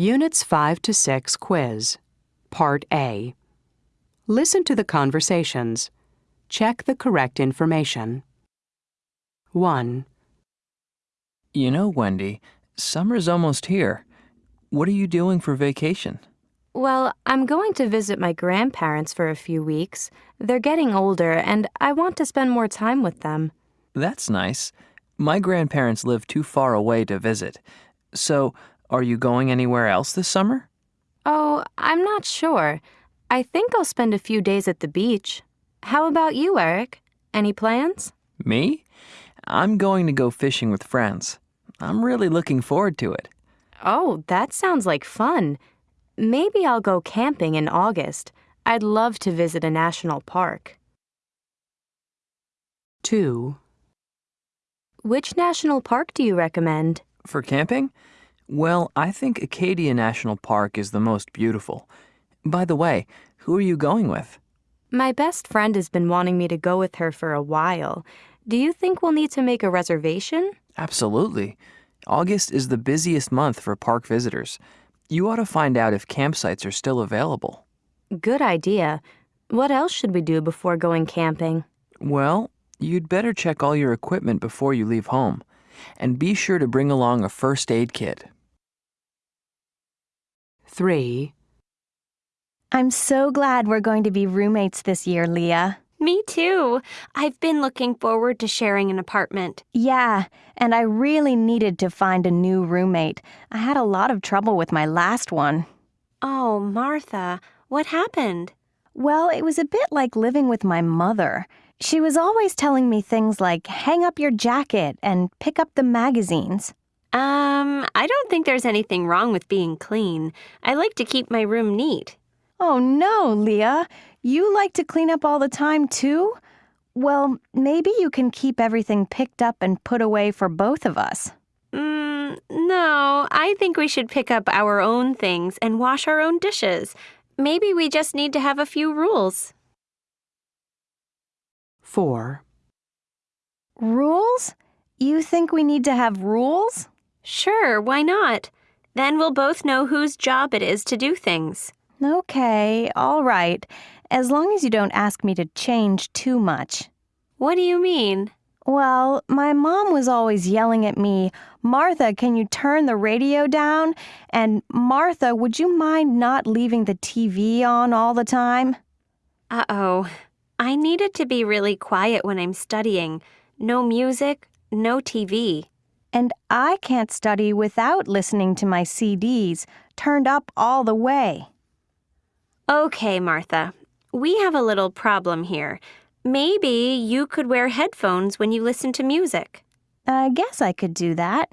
Units 5 to 6 quiz. Part A. Listen to the conversations. Check the correct information. 1, You know, Wendy, summer's almost here. What are you doing for vacation? Well, I'm going to visit my grandparents for a few weeks. They're getting older, and I want to spend more time with them. That's nice. My grandparents live too far away to visit. So, are you going anywhere else this summer? Oh, I'm not sure. I think I'll spend a few days at the beach. How about you, Eric? Any plans? Me? I'm going to go fishing with friends. I'm really looking forward to it. Oh, that sounds like fun. Maybe I'll go camping in August. I'd love to visit a national park. 2, Which national park do you recommend? For camping? Well, I think Acadia National Park is the most beautiful. By the way, who are you going with? My best friend has been wanting me to go with her for a while. Do you think we'll need to make a reservation? Absolutely. August is the busiest month for park visitors. You ought to find out if campsites are still available. Good idea. What else should we do before going camping? Well, you'd better check all your equipment before you leave home. And be sure to bring along a first aid kit. 3, I'm so glad we're going to be roommates this year, Leah. Me too. I've been looking forward to sharing an apartment. Yeah, and I really needed to find a new roommate. I had a lot of trouble with my last one. Oh, Martha, what happened? Well, it was a bit like living with my mother. She was always telling me things like hang up your jacket and pick up the magazines. Um, I don't think there's anything wrong with being clean. I like to keep my room neat. Oh no, Leah. You like to clean up all the time too? Well, maybe you can keep everything picked up and put away for both of us. Mm, no, I think we should pick up our own things and wash our own dishes. Maybe we just need to have a few rules. 4, Rules? You think we need to have rules? Sure, why not? Then we'll both know whose job it is to do things. Okay, all right. As long as you don't ask me to change too much. What do you mean? Well, my mom was always yelling at me, Martha, can you turn the radio down? And Martha, would you mind not leaving the TV on all the time? Uh oh. I needed to be really quiet when I'm studying. No music, no TV. And I can't study without listening to my CDs turned up all the way. Okay, Martha. We have a little problem here. Maybe you could wear headphones when you listen to music. I guess I could do that.